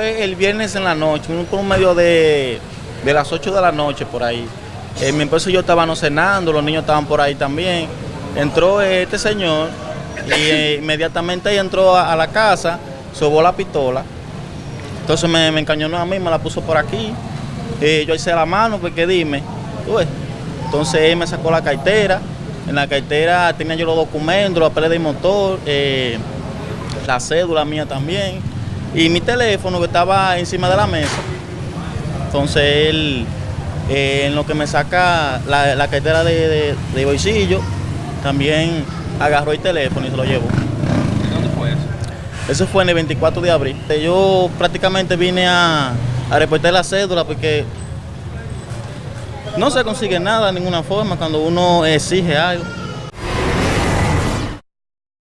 fue el viernes en la noche, un por un medio de, de las 8 de la noche por ahí. Eh, mi esposo y yo estábamos cenando, los niños estaban por ahí también. Entró este señor y eh, inmediatamente entró a, a la casa, sobó la pistola. Entonces me, me encañonó a mí, me la puso por aquí. Eh, yo hice la mano porque dime, tú ves. Entonces él me sacó la cartera. En la cartera tenía yo los documentos, la pelea de motor, eh, la cédula mía también. Y mi teléfono que estaba encima de la mesa. Entonces él, eh, en lo que me saca la, la cartera de, de- de bolsillo, también agarró el teléfono y se lo llevó. ¿Dónde fue eso? Eso fue en el 24 de abril. Yo prácticamente vine a, a reportar la cédula porque no se consigue nada de ninguna forma cuando uno exige algo.